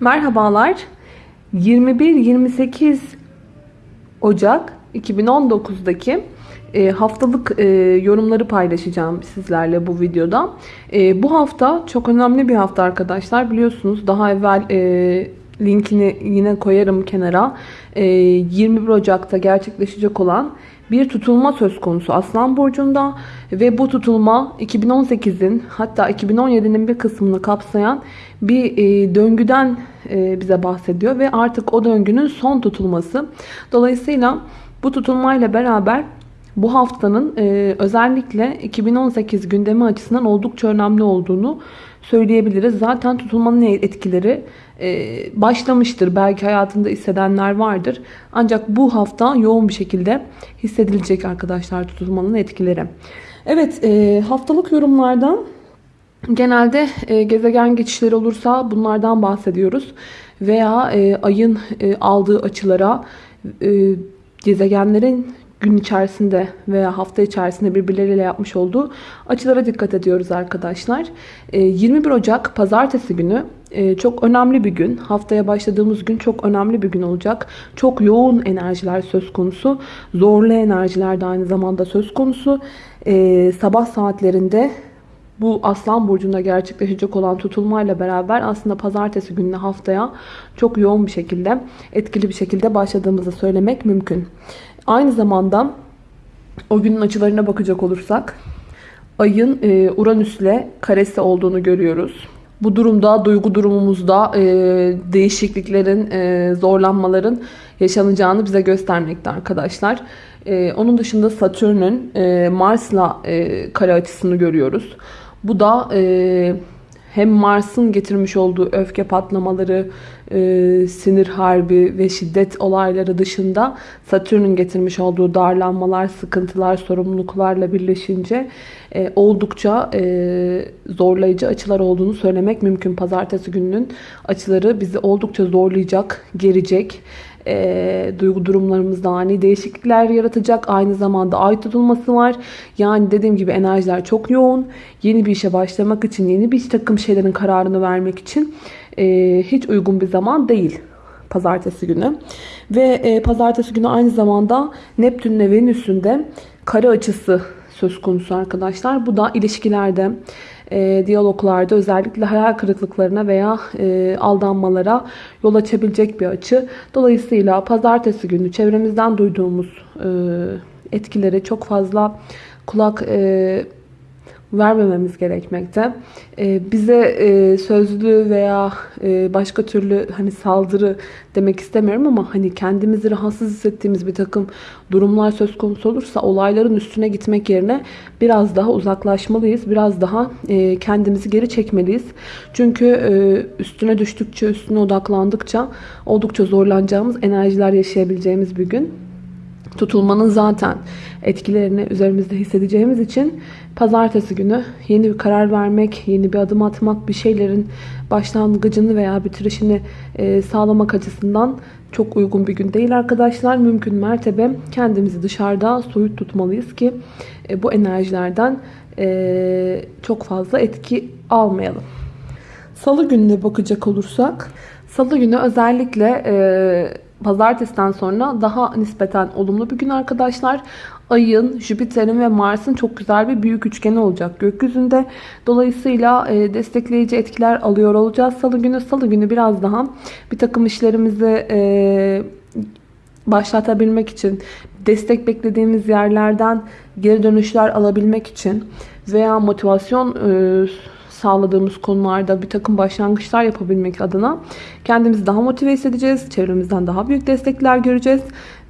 Merhabalar. 21-28 Ocak 2019'daki e, haftalık e, yorumları paylaşacağım sizlerle bu videoda. E, bu hafta çok önemli bir hafta arkadaşlar. Biliyorsunuz daha evvel linkini yine koyarım kenara. E, 21 Ocak'ta gerçekleşecek olan bir tutulma söz konusu Aslan Burcu'nda ve bu tutulma 2018'in hatta 2017'nin bir kısmını kapsayan bir e, döngüden e, bize bahsediyor ve artık o döngünün son tutulması. Dolayısıyla bu tutulmayla beraber bu haftanın e, özellikle 2018 gündemi açısından oldukça önemli olduğunu söyleyebiliriz. Zaten tutulmanın etkileri başlamıştır. Belki hayatında hissedenler vardır. Ancak bu hafta yoğun bir şekilde hissedilecek arkadaşlar tutulmanın etkileri. Evet e, haftalık yorumlardan genelde e, gezegen geçişleri olursa bunlardan bahsediyoruz. Veya e, ayın e, aldığı açılara e, gezegenlerin gün içerisinde veya hafta içerisinde birbirleriyle yapmış olduğu açılara dikkat ediyoruz arkadaşlar. 21 Ocak pazartesi günü çok önemli bir gün. Haftaya başladığımız gün çok önemli bir gün olacak. Çok yoğun enerjiler söz konusu. Zorlu enerjiler de aynı zamanda söz konusu. Sabah saatlerinde bu Aslan Burcu'nda gerçekleşecek olan tutulmayla beraber aslında pazartesi gününe haftaya çok yoğun bir şekilde etkili bir şekilde başladığımızı söylemek mümkün. Aynı zamanda o günün açılarına bakacak olursak ayın e, Uranüs'le karesi olduğunu görüyoruz. Bu durumda duygu durumumuzda e, değişikliklerin, e, zorlanmaların yaşanacağını bize göstermekte arkadaşlar. E, onun dışında Satürn'ün e, Mars'la e, kare açısını görüyoruz. Bu da e, hem Mars'ın getirmiş olduğu öfke patlamaları, e, sinir harbi ve şiddet olayları dışında Satürn'ün getirmiş olduğu darlanmalar, sıkıntılar, sorumluluklarla birleşince e, oldukça e, zorlayıcı açılar olduğunu söylemek mümkün. Pazartesi gününün açıları bizi oldukça zorlayacak, gerecek e, duygu durumlarımızda ani değişiklikler yaratacak. Aynı zamanda ay tutulması var. Yani dediğim gibi enerjiler çok yoğun. Yeni bir işe başlamak için, yeni bir takım şeylerin kararını vermek için e, hiç uygun bir zaman değil pazartesi günü. Ve e, pazartesi günü aynı zamanda Neptün ve Venüs'ün de kare açısı söz konusu arkadaşlar. Bu da ilişkilerde, e, diyaloglarda özellikle hayal kırıklıklarına veya e, aldanmalara yol açabilecek bir açı. Dolayısıyla pazartesi günü çevremizden duyduğumuz e, etkileri çok fazla kulak e, vermememiz gerekmekte. Ee, bize e, sözlü veya e, başka türlü hani saldırı demek istemiyorum ama hani kendimizi rahatsız hissettiğimiz bir takım durumlar söz konusu olursa olayların üstüne gitmek yerine biraz daha uzaklaşmalıyız. Biraz daha e, kendimizi geri çekmeliyiz. Çünkü üstüne düştükçe, üstüne odaklandıkça oldukça zorlanacağımız enerjiler yaşayabileceğimiz bir gün tutulmanın zaten etkilerini üzerimizde hissedeceğimiz için pazartesi günü yeni bir karar vermek, yeni bir adım atmak, bir şeylerin başlangıcını veya bitirişini e, sağlamak açısından çok uygun bir gün değil arkadaşlar. Mümkün mertebe kendimizi dışarıda soyut tutmalıyız ki e, bu enerjilerden e, çok fazla etki almayalım. Salı gününe bakacak olursak, Salı günü özellikle pazartesiden sonra daha nispeten olumlu bir gün arkadaşlar. Ayın, Jüpiter'in ve Mars'ın çok güzel bir büyük üçgeni olacak gökyüzünde. Dolayısıyla e, destekleyici etkiler alıyor olacağız salı günü. Salı günü biraz daha bir takım işlerimizi e, başlatabilmek için, destek beklediğimiz yerlerden geri dönüşler alabilmek için veya motivasyon e, sağladığımız konularda bir takım başlangıçlar yapabilmek adına kendimizi daha motive hissedeceğiz. Çevremizden daha büyük destekler göreceğiz.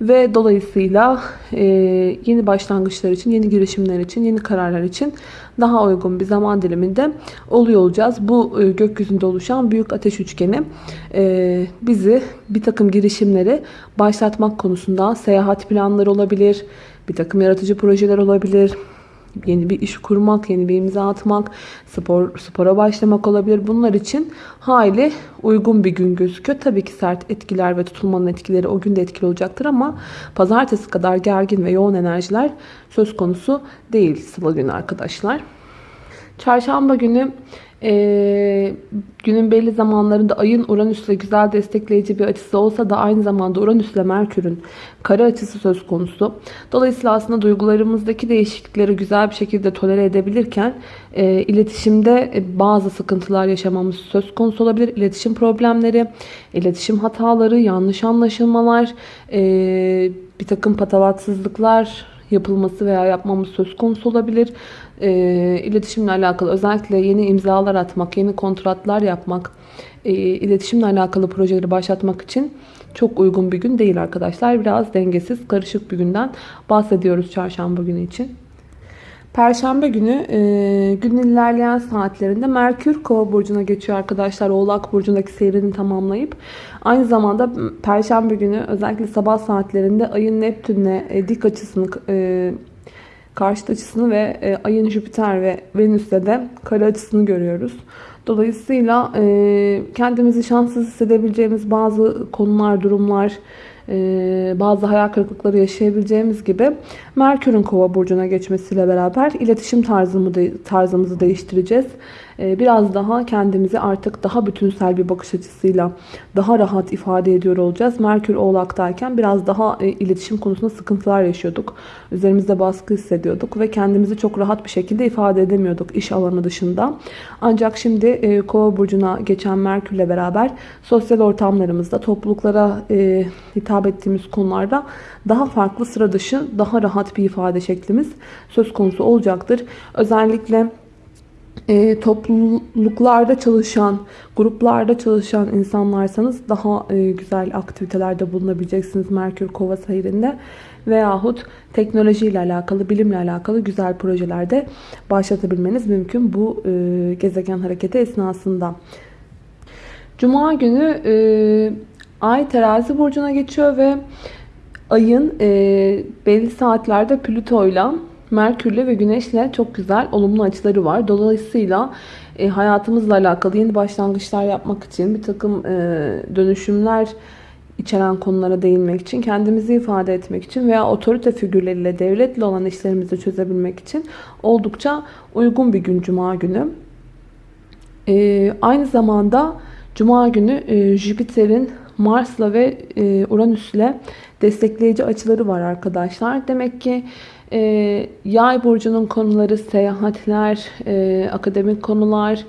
Ve dolayısıyla e, yeni başlangıçlar için, yeni girişimler için, yeni kararlar için daha uygun bir zaman diliminde oluyor olacağız. Bu e, gökyüzünde oluşan büyük ateş üçgeni e, bizi bir takım girişimleri başlatmak konusunda seyahat planları olabilir, bir takım yaratıcı projeler olabilir, yeni bir iş kurmak, yeni bir imza atmak, spor spora başlamak olabilir. Bunlar için hayli uygun bir gün gözüküyor. Tabii ki sert etkiler ve tutulmanın etkileri o gün de etkili olacaktır ama pazartesi kadar gergin ve yoğun enerjiler söz konusu değil salı günü arkadaşlar. Çarşamba günü Ee, günün belli zamanlarında ayın Uranüs'le güzel destekleyici bir açısı olsa da aynı zamanda Uranüs'le Merkür'ün kare açısı söz konusu. Dolayısıyla aslında duygularımızdaki değişiklikleri güzel bir şekilde tolere edebilirken e, iletişimde e, bazı sıkıntılar yaşamamız söz konusu olabilir. İletişim problemleri, iletişim hataları, yanlış anlaşılmalar, e, bir takım patavatsızlıklar yapılması veya yapmamız söz konusu olabilir. E, iletişimle alakalı özellikle yeni imzalar atmak, yeni kontratlar yapmak, e, iletişimle alakalı projeleri başlatmak için çok uygun bir gün değil arkadaşlar. Biraz dengesiz, karışık bir günden bahsediyoruz çarşamba günü için. Perşembe günü e, günün ilerleyen saatlerinde Merkür Kova burcuna geçiyor arkadaşlar. Oğlak burcundaki seyrini tamamlayıp aynı zamanda Perşembe günü özellikle sabah saatlerinde ayın Neptün'le e, dik açısını e, karşıt açısını ve e, ayın Jüpiter ve Venüs'le de kare açısını görüyoruz. Dolayısıyla e, kendimizi şanssız hissedebileceğimiz bazı konular, durumlar, e, bazı hayal kırıklıkları yaşayabileceğimiz gibi Merkür'ün kova burcuna geçmesiyle beraber iletişim tarzımı tarzımızı değiştireceğiz. E, biraz daha kendimizi artık daha bütünsel bir bakış açısıyla daha rahat ifade ediyor olacağız. Merkür oğlaktayken biraz daha e, iletişim konusunda sıkıntılar yaşıyorduk. Üzerimizde baskı hissediyorduk ve kendimizi çok rahat bir şekilde ifade edemiyorduk iş alanı dışında. Ancak şimdi kova burcuna geçen Merkür'le beraber sosyal ortamlarımızda topluluklara hitap ettiğimiz konularda daha farklı sıra dışı, daha rahat bir ifade şeklimiz söz konusu olacaktır. Özellikle e, topluluklarda çalışan, gruplarda çalışan insanlarsanız daha e, güzel aktivitelerde bulunabileceksiniz Merkür Kova seyrinde. Veyahut teknolojiyle alakalı, bilimle alakalı güzel projelerde başlatabilmeniz mümkün bu e, gezegen hareketi esnasında. Cuma günü e, Ay terazi burcuna geçiyor ve ayın e, belli saatlerde Plüto'yla Merkür'le ve Güneş'le çok güzel olumlu açıları var. Dolayısıyla e, hayatımızla alakalı yeni başlangıçlar yapmak için bir takım e, dönüşümler içeren konulara değinmek için, kendimizi ifade etmek için veya otorite figürleriyle, devletle olan işlerimizi çözebilmek için oldukça uygun bir gün Cuma günü. E, aynı zamanda Cuma günü e, Jüpiter'in Mars'la ve e, Uranüs'le destekleyici açıları var arkadaşlar. Demek ki e, yay burcunun konuları seyahatler, e, akademik konular,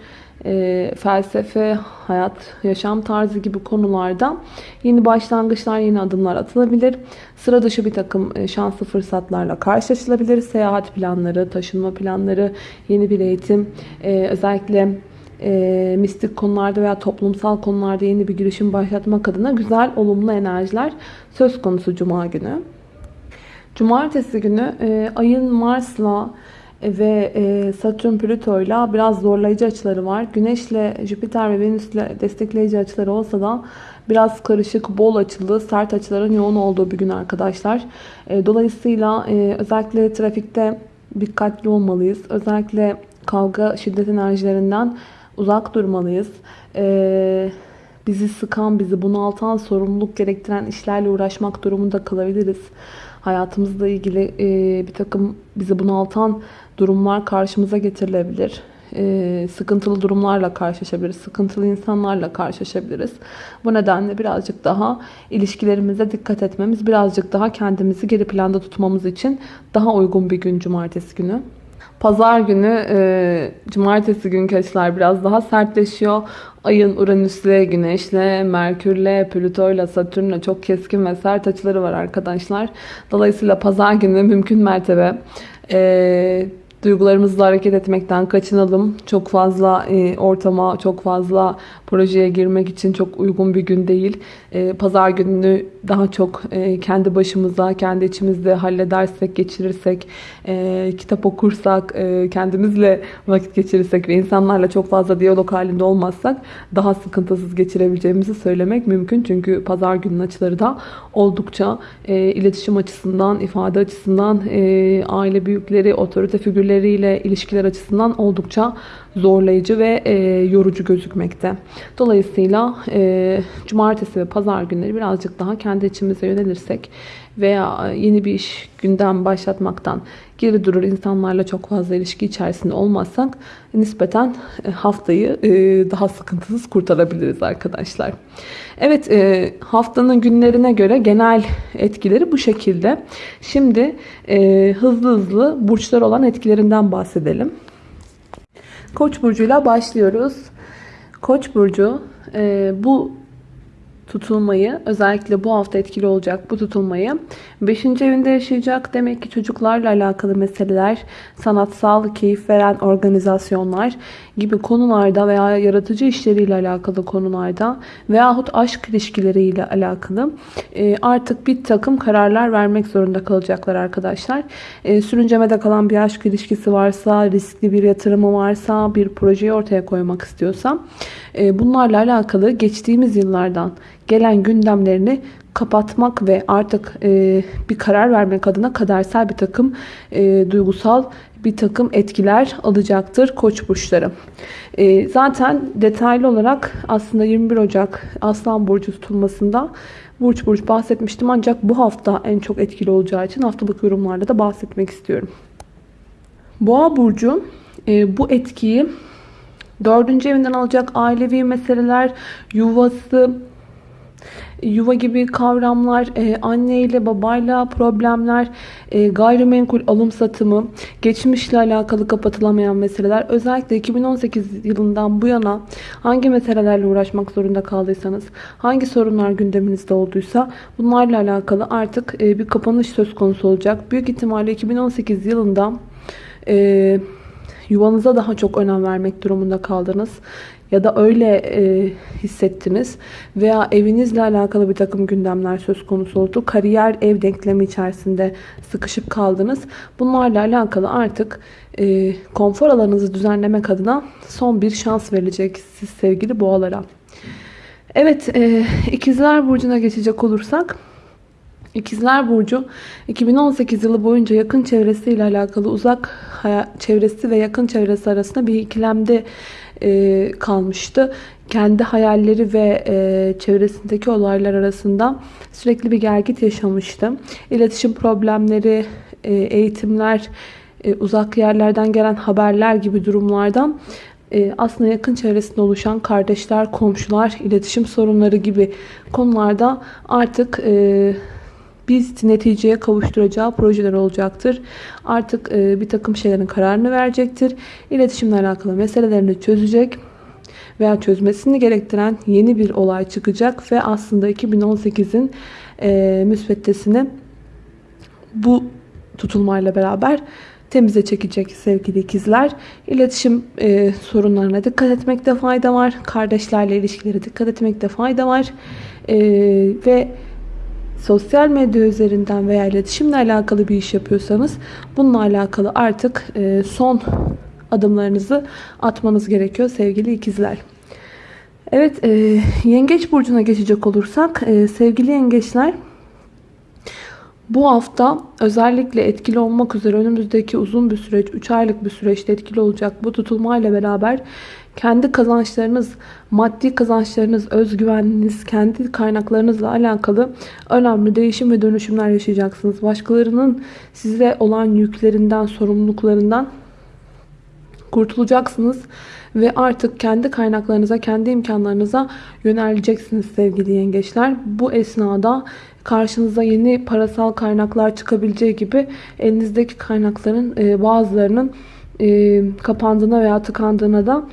e, felsefe, hayat, yaşam tarzı gibi konularda yeni başlangıçlar, yeni adımlar atılabilir. Sıra dışı bir takım e, şanslı fırsatlarla karşılaşılabilir. Seyahat planları, taşınma planları, yeni bir eğitim, e, özellikle e, mistik konularda veya toplumsal konularda yeni bir girişim başlatmak adına güzel, olumlu enerjiler söz konusu Cuma günü. Cumartesi günü e, ayın Mars'la ve e, Satürn Plüto'yla biraz zorlayıcı açıları var. Güneş'le Jüpiter ve Venüs'le destekleyici açıları olsa da biraz karışık, bol açılı, sert açıların yoğun olduğu bir gün arkadaşlar. E, dolayısıyla e, özellikle trafikte dikkatli olmalıyız. Özellikle kavga, şiddet enerjilerinden uzak durmalıyız. Ee, bizi sıkan, bizi bunaltan, sorumluluk gerektiren işlerle uğraşmak durumunda kalabiliriz. Hayatımızla ilgili e, bir takım bizi bunaltan durumlar karşımıza getirilebilir. E, sıkıntılı durumlarla karşılaşabiliriz. Sıkıntılı insanlarla karşılaşabiliriz. Bu nedenle birazcık daha ilişkilerimize dikkat etmemiz, birazcık daha kendimizi geri planda tutmamız için daha uygun bir gün cumartesi günü. Pazar günü e, cumartesi günkü açılar biraz daha sertleşiyor. Ayın Uranüs'le, Güneş'le, Merkür'le, Plüto'yla, Satürn'le çok keskin ve sert açıları var arkadaşlar. Dolayısıyla pazar günü mümkün mertebe e, duygularımızla hareket etmekten kaçınalım. Çok fazla e, ortama, çok fazla projeye girmek için çok uygun bir gün değil. E, Pazar gününü daha çok e, kendi başımıza, kendi içimizde halledersek, geçirirsek, kitap okursak, kendimizle vakit geçirirsek ve insanlarla çok fazla diyalog halinde olmazsak daha sıkıntısız geçirebileceğimizi söylemek mümkün. Çünkü pazar günün açıları da oldukça iletişim açısından, ifade açısından, aile büyükleri, otorite figürleriyle ilişkiler açısından oldukça zorlayıcı ve e, yorucu gözükmekte. Dolayısıyla e, cumartesi ve pazar günleri birazcık daha kendi içimize yönelirsek veya yeni bir iş gündem başlatmaktan geri durur. insanlarla çok fazla ilişki içerisinde olmazsak nispeten e, haftayı e, daha sıkıntısız kurtarabiliriz arkadaşlar. Evet e, haftanın günlerine göre genel etkileri bu şekilde. Şimdi hızlı hızlı burçlar olan etkilerinden bahsedelim. Koç burcuyla başlıyoruz. Koç burcu bu tutulmayı özellikle bu hafta etkili olacak bu tutulmayı 5. evinde yaşayacak. Demek ki çocuklarla alakalı meseleler, sanatsal, keyif veren organizasyonlar gibi konularda veya yaratıcı işleriyle alakalı konularda veyahut aşk ilişkileriyle alakalı e, artık bir takım kararlar vermek zorunda kalacaklar arkadaşlar. E, sürüncemede kalan bir aşk ilişkisi varsa, riskli bir yatırımı varsa, bir projeyi ortaya koymak istiyorsa e, bunlarla alakalı geçtiğimiz yıllardan gelen gündemlerini kapatmak ve artık e, bir karar vermek adına kadersel bir takım e, duygusal bir takım etkiler alacaktır koç burçları. E, zaten detaylı olarak aslında 21 Ocak Aslan Burcu tutulmasında burç burç bahsetmiştim ancak bu hafta en çok etkili olacağı için haftalık yorumlarda da bahsetmek istiyorum. Boğa Burcu e, bu etkiyi dördüncü evinden alacak ailevi meseleler, yuvası, yuva gibi kavramlar, e, anne ile babayla problemler, e, gayrimenkul alım satımı, geçmişle alakalı kapatılamayan meseleler. Özellikle 2018 yılından bu yana hangi meselelerle uğraşmak zorunda kaldıysanız, hangi sorunlar gündeminizde olduysa bunlarla alakalı artık e, bir kapanış söz konusu olacak. Büyük ihtimalle 2018 yılında e, yuvanıza daha çok önem vermek durumunda kaldınız ya da öyle e, hissettiniz veya evinizle alakalı bir takım gündemler söz konusu oldu. Kariyer ev denklemi içerisinde sıkışıp kaldınız. Bunlarla alakalı artık e, konfor alanınızı düzenlemek adına son bir şans verilecek siz sevgili boğalara. Evet e, ikizler burcuna geçecek olursak İkizler Burcu 2018 yılı boyunca yakın çevresiyle alakalı uzak çevresi ve yakın çevresi arasında bir ikilemde e, kalmıştı. Kendi hayalleri ve e, çevresindeki olaylar arasında sürekli bir gergit yaşamıştı. İletişim problemleri, e, eğitimler, e, uzak yerlerden gelen haberler gibi durumlardan e, aslında yakın çevresinde oluşan kardeşler, komşular, iletişim sorunları gibi konularda artık e, biz neticeye kavuşturacağı projeler olacaktır. Artık e, bir takım şeylerin kararını verecektir. İletişimle alakalı meselelerini çözecek veya çözmesini gerektiren yeni bir olay çıkacak ve aslında 2018'in e, müsveddesini bu tutulmayla beraber temize çekecek sevgili ikizler. İletişim e, sorunlarına dikkat etmekte fayda var. Kardeşlerle ilişkilere dikkat etmekte fayda var. E, ve sosyal medya üzerinden veya iletişimle alakalı bir iş yapıyorsanız bununla alakalı artık e, son adımlarınızı atmanız gerekiyor sevgili ikizler. Evet e, yengeç burcuna geçecek olursak e, sevgili yengeçler bu hafta özellikle etkili olmak üzere önümüzdeki uzun bir süreç 3 aylık bir süreçte etkili olacak bu tutulmayla beraber kendi kazançlarınız, maddi kazançlarınız, özgüveniniz, kendi kaynaklarınızla alakalı önemli değişim ve dönüşümler yaşayacaksınız. Başkalarının size olan yüklerinden, sorumluluklarından kurtulacaksınız ve artık kendi kaynaklarınıza, kendi imkanlarınıza yöneleceksiniz sevgili yengeçler. Bu esnada karşınıza yeni parasal kaynaklar çıkabileceği gibi elinizdeki kaynakların e, bazılarının e, kapandığına veya tıkandığına da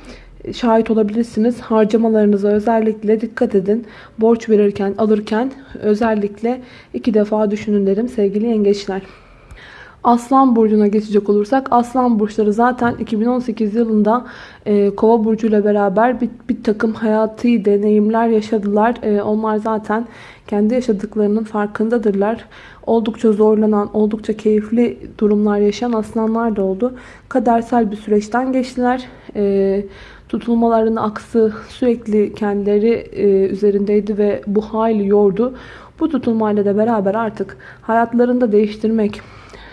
şahit olabilirsiniz. Harcamalarınıza özellikle dikkat edin. Borç verirken, alırken özellikle iki defa düşünün derim sevgili yengeçler. Aslan burcuna geçecek olursak aslan burçları zaten 2018 yılında e, kova burcuyla beraber bir, bir takım hayatı deneyimler yaşadılar. E, onlar zaten kendi yaşadıklarının farkındadırlar. Oldukça zorlanan, oldukça keyifli durumlar yaşayan aslanlar da oldu. Kadersel bir süreçten geçtiler. E, tutulmaların aksı sürekli kendileri e, üzerindeydi ve bu hayli yordu. Bu tutulmayla da beraber artık hayatlarında değiştirmek,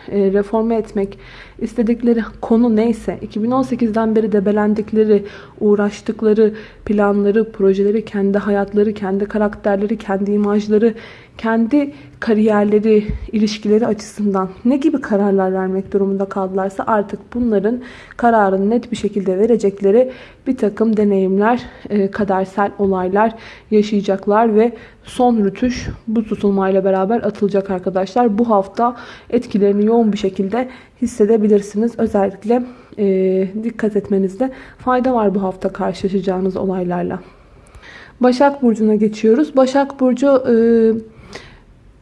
e, reforme etmek istedikleri konu neyse 2018'den beri debelendikleri, uğraştıkları planları, projeleri, kendi hayatları, kendi karakterleri, kendi imajları, kendi kariyerleri, ilişkileri açısından ne gibi kararlar vermek durumunda kaldılarsa artık bunların kararını net bir şekilde verecekleri bir takım deneyimler, e, kadersel olaylar yaşayacaklar ve son rütuş bu tutulmayla beraber atılacak arkadaşlar. Bu hafta etkilerini yoğun bir şekilde hissedebilirsiniz. Özellikle e, dikkat etmenizde fayda var bu hafta karşılaşacağınız olaylarla. Başak Burcu'na geçiyoruz. Başak Burcu e,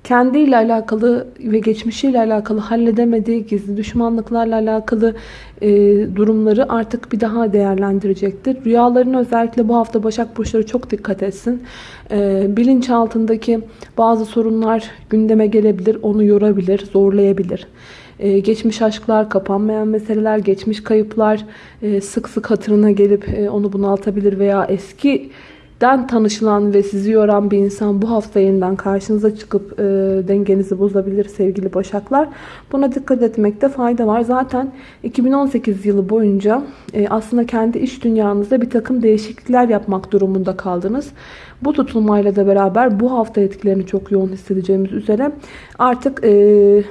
kendiyle alakalı ve geçmişiyle alakalı halledemediği gizli düşmanlıklarla alakalı e, durumları artık bir daha değerlendirecektir. Rüyalarına özellikle bu hafta Başak Burçları çok dikkat etsin. E, bilinçaltındaki bazı sorunlar gündeme gelebilir, onu yorabilir, zorlayabilir. Ee, geçmiş aşklar, kapanmayan meseleler, geçmiş kayıplar e, sık sık hatırına gelip e, onu bunaltabilir veya eski den tanışılan ve sizi yoran bir insan bu hafta yeniden karşınıza çıkıp e, dengenizi bozabilir sevgili başaklar. Buna dikkat etmekte fayda var. Zaten 2018 yılı boyunca e, aslında kendi iş dünyanızda bir takım değişiklikler yapmak durumunda kaldınız. Bu tutulmayla da beraber bu hafta etkilerini çok yoğun hissedeceğimiz üzere artık e,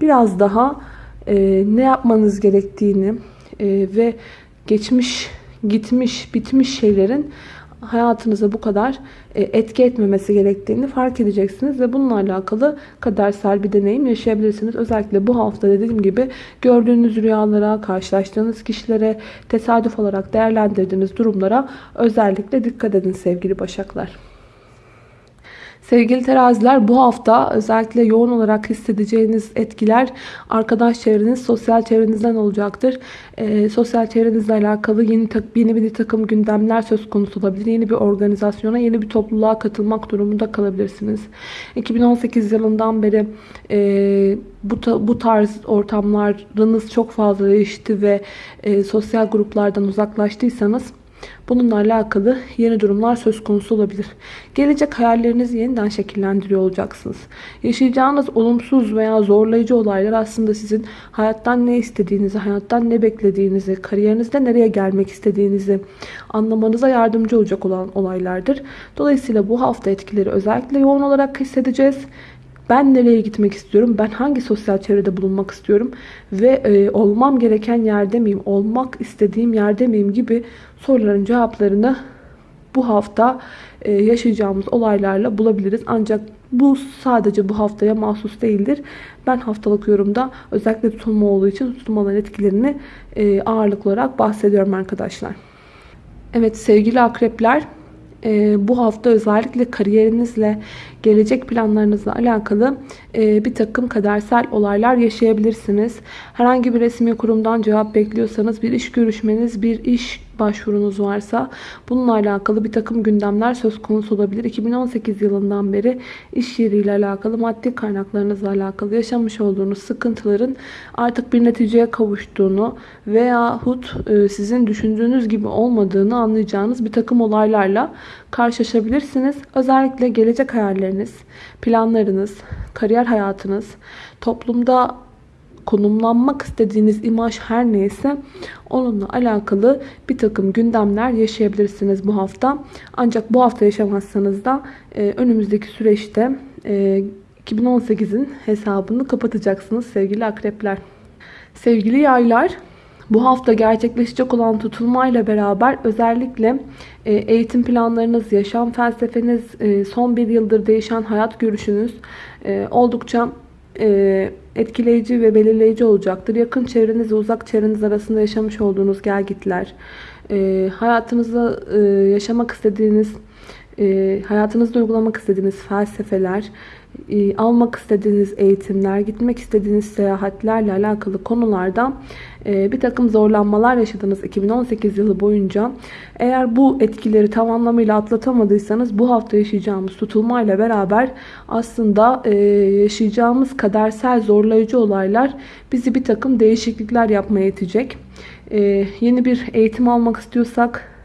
biraz daha e, ne yapmanız gerektiğini e, ve geçmiş, gitmiş, bitmiş şeylerin hayatınıza bu kadar e, etki etmemesi gerektiğini fark edeceksiniz ve bununla alakalı kadersel bir deneyim yaşayabilirsiniz. Özellikle bu hafta dediğim gibi gördüğünüz rüyalara, karşılaştığınız kişilere, tesadüf olarak değerlendirdiğiniz durumlara özellikle dikkat edin sevgili başaklar. Sevgili teraziler bu hafta özellikle yoğun olarak hissedeceğiniz etkiler arkadaş çevreniz, sosyal çevrenizden olacaktır. E, sosyal çevrenizle alakalı yeni, yeni bir takım gündemler söz konusu olabilir. Yeni bir organizasyona, yeni bir topluluğa katılmak durumunda kalabilirsiniz. 2018 yılından beri e, bu, bu tarz ortamlarınız çok fazla değişti ve e, sosyal gruplardan uzaklaştıysanız Bununla alakalı yeni durumlar söz konusu olabilir. Gelecek hayallerinizi yeniden şekillendiriyor olacaksınız. Yaşayacağınız olumsuz veya zorlayıcı olaylar aslında sizin hayattan ne istediğinizi, hayattan ne beklediğinizi, kariyerinizde nereye gelmek istediğinizi anlamanıza yardımcı olacak olan olaylardır. Dolayısıyla bu hafta etkileri özellikle yoğun olarak hissedeceğiz. Ben nereye gitmek istiyorum? Ben hangi sosyal çevrede bulunmak istiyorum? Ve e, olmam gereken yerde miyim? Olmak istediğim yerde miyim? Gibi soruların cevaplarını bu hafta e, yaşayacağımız olaylarla bulabiliriz. Ancak bu sadece bu haftaya mahsus değildir. Ben haftalık yorumda özellikle tutulma olduğu için tutulmaların etkilerini e, ağırlıklı olarak bahsediyorum arkadaşlar. Evet sevgili akrepler e, bu hafta özellikle kariyerinizle, gelecek planlarınızla alakalı e, bir takım kadersel olaylar yaşayabilirsiniz. Herhangi bir resmi kurumdan cevap bekliyorsanız bir iş görüşmeniz, bir iş başvurunuz varsa bununla alakalı bir takım gündemler söz konusu olabilir. 2018 yılından beri iş yeriyle alakalı, maddi kaynaklarınızla alakalı yaşamış olduğunuz sıkıntıların artık bir neticeye kavuştuğunu veyahut e, sizin düşündüğünüz gibi olmadığını anlayacağınız bir takım olaylarla karşılaşabilirsiniz. Özellikle gelecek hayalleriniz, planlarınız, kariyer hayatınız, toplumda konumlanmak istediğiniz imaj her neyse onunla alakalı bir takım gündemler yaşayabilirsiniz bu hafta. Ancak bu hafta yaşamazsanız da e, önümüzdeki süreçte e, 2018'in hesabını kapatacaksınız sevgili akrepler. Sevgili yaylar bu hafta gerçekleşecek olan tutulmayla beraber özellikle e, eğitim planlarınız, yaşam felsefeniz, e, son bir yıldır değişen hayat görüşünüz e, oldukça etkileyici ve belirleyici olacaktır. Yakın çevreniz ve uzak çevreniz arasında yaşamış olduğunuz gelgitler, hayatınızda yaşamak istediğiniz, hayatınızda uygulamak istediğiniz felsefeler, almak istediğiniz eğitimler, gitmek istediğiniz seyahatlerle alakalı konularda e, bir takım zorlanmalar yaşadınız 2018 yılı boyunca. Eğer bu etkileri tam anlamıyla atlatamadıysanız bu hafta yaşayacağımız tutulmayla beraber aslında e, yaşayacağımız kadersel zorlayıcı olaylar bizi bir takım değişiklikler yapmaya itecek. E, yeni bir eğitim almak istiyorsak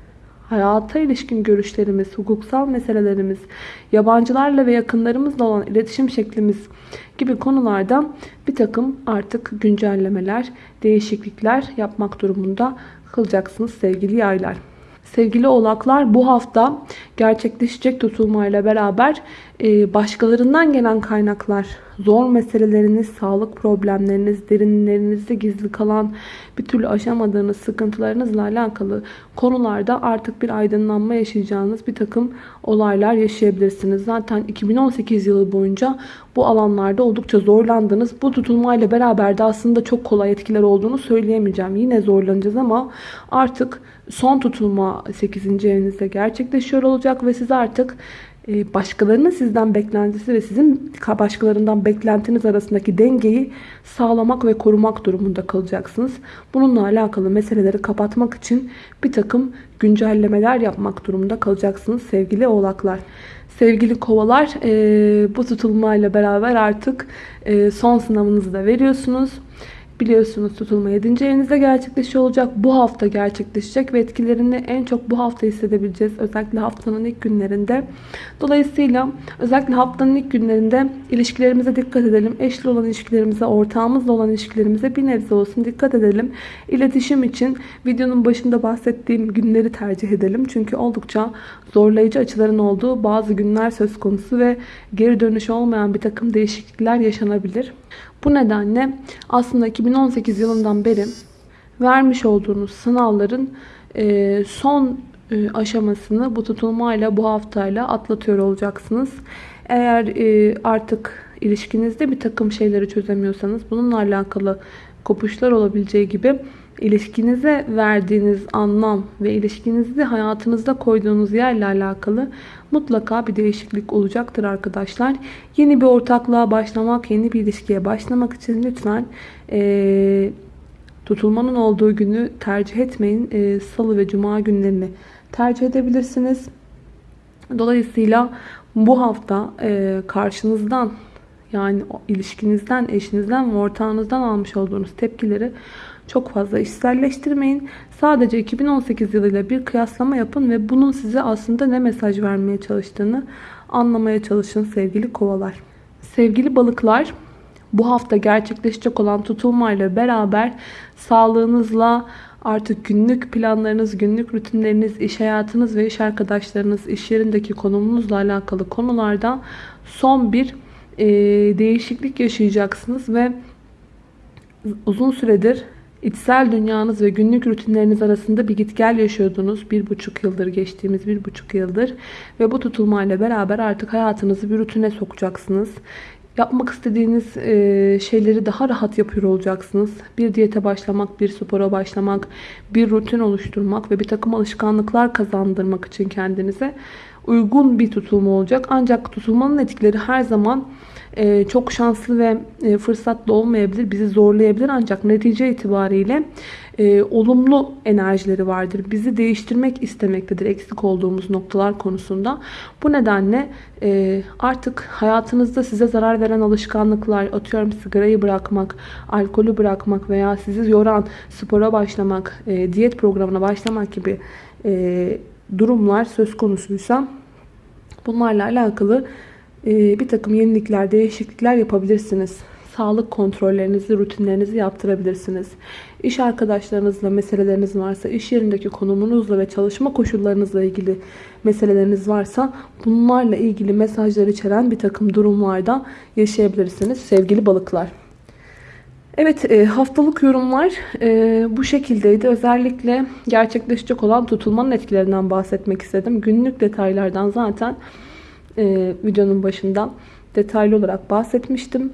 hayata ilişkin görüşlerimiz, hukuksal meselelerimiz, yabancılarla ve yakınlarımızla olan iletişim şeklimiz gibi konularda bir takım artık güncellemeler, değişiklikler yapmak durumunda kalacaksınız sevgili yaylar. Sevgili oğlaklar bu hafta gerçekleşecek tutulmayla beraber başkalarından gelen kaynaklar, zor meseleleriniz, sağlık problemleriniz, derinlerinizde gizli kalan bir türlü aşamadığınız sıkıntılarınızla alakalı konularda artık bir aydınlanma yaşayacağınız bir takım olaylar yaşayabilirsiniz. Zaten 2018 yılı boyunca bu alanlarda oldukça zorlandınız. Bu tutulmayla beraber de aslında çok kolay etkiler olduğunu söyleyemeyeceğim. Yine zorlanacağız ama artık son tutulma 8. evinizde gerçekleşiyor olacak ve siz artık başkalarının sizden beklentisi ve sizin başkalarından beklentiniz arasındaki dengeyi sağlamak ve korumak durumunda kalacaksınız. Bununla alakalı meseleleri kapatmak için bir takım güncellemeler yapmak durumunda kalacaksınız sevgili oğlaklar. Sevgili kovalar e, bu tutulmayla beraber artık e, son sınavınızı da veriyorsunuz. Biliyorsunuz tutulma 7. evinizde gerçekleşiyor olacak. Bu hafta gerçekleşecek ve etkilerini en çok bu hafta hissedebileceğiz. Özellikle haftanın ilk günlerinde. Dolayısıyla özellikle haftanın ilk günlerinde ilişkilerimize dikkat edelim. Eşli olan ilişkilerimize, ortağımızla olan ilişkilerimize bir nebze olsun dikkat edelim. İletişim için videonun başında bahsettiğim günleri tercih edelim. Çünkü oldukça zorlayıcı açıların olduğu bazı günler söz konusu ve geri dönüş olmayan bir takım değişiklikler yaşanabilir. Bu nedenle aslında 2018 yılından beri vermiş olduğunuz sınavların e, son e, aşamasını bu tutulmayla bu haftayla atlatıyor olacaksınız. Eğer e, artık ilişkinizde bir takım şeyleri çözemiyorsanız bununla alakalı kopuşlar olabileceği gibi ilişkinize verdiğiniz anlam ve ilişkinizde hayatınızda koyduğunuz yerle alakalı mutlaka bir değişiklik olacaktır arkadaşlar. Yeni bir ortaklığa başlamak, yeni bir ilişkiye başlamak için lütfen e, tutulmanın olduğu günü tercih etmeyin. E, Salı ve Cuma günlerini tercih edebilirsiniz. Dolayısıyla bu hafta e, karşınızdan yani ilişkinizden, eşinizden ve ortağınızdan almış olduğunuz tepkileri çok fazla işselleştirmeyin. Sadece 2018 yılıyla bir kıyaslama yapın ve bunun size aslında ne mesaj vermeye çalıştığını anlamaya çalışın sevgili kovalar. Sevgili balıklar, bu hafta gerçekleşecek olan tutulmayla beraber sağlığınızla artık günlük planlarınız, günlük rutinleriniz, iş hayatınız ve iş arkadaşlarınız, iş yerindeki konumunuzla alakalı konularda son bir e, değişiklik yaşayacaksınız ve uzun süredir içsel dünyanız ve günlük rutinleriniz arasında bir git gel yaşıyordunuz. Bir buçuk yıldır geçtiğimiz bir buçuk yıldır ve bu tutulmayla beraber artık hayatınızı bir rutine sokacaksınız. Yapmak istediğiniz e, şeyleri daha rahat yapıyor olacaksınız. Bir diyete başlamak, bir spora başlamak, bir rutin oluşturmak ve bir takım alışkanlıklar kazandırmak için kendinize uygun bir tutulma olacak. Ancak tutulmanın etkileri her zaman e, çok şanslı ve e, fırsatlı olmayabilir. Bizi zorlayabilir. Ancak netice itibariyle e, olumlu enerjileri vardır. Bizi değiştirmek istemektedir eksik olduğumuz noktalar konusunda. Bu nedenle artık hayatınızda size zarar veren alışkanlıklar, atıyorum sigarayı bırakmak, alkolü bırakmak veya sizi yoran spora başlamak, diyet programına başlamak gibi durumlar söz konusuysa bunlarla alakalı e, bir takım yenilikler, değişiklikler yapabilirsiniz. Sağlık kontrollerinizi, rutinlerinizi yaptırabilirsiniz. İş arkadaşlarınızla meseleleriniz varsa, iş yerindeki konumunuzla ve çalışma koşullarınızla ilgili meseleleriniz varsa bunlarla ilgili mesajlar içeren bir takım durumlarda yaşayabilirsiniz sevgili balıklar. Evet e, haftalık yorumlar e, bu şekildeydi. Özellikle gerçekleşecek olan tutulmanın etkilerinden bahsetmek istedim. Günlük detaylardan zaten e, videonun başında detaylı olarak bahsetmiştim.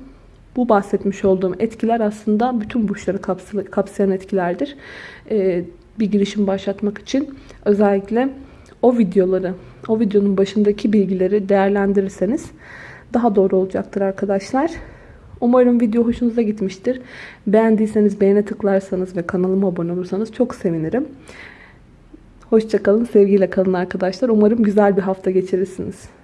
Bu bahsetmiş olduğum etkiler aslında bütün burçları kapsayan etkilerdir. E, bir girişim başlatmak için özellikle o videoları, o videonun başındaki bilgileri değerlendirirseniz daha doğru olacaktır arkadaşlar. Umarım video hoşunuza gitmiştir. Beğendiyseniz beğene tıklarsanız ve kanalıma abone olursanız çok sevinirim. Hoşçakalın, sevgiyle kalın arkadaşlar. Umarım güzel bir hafta geçirirsiniz.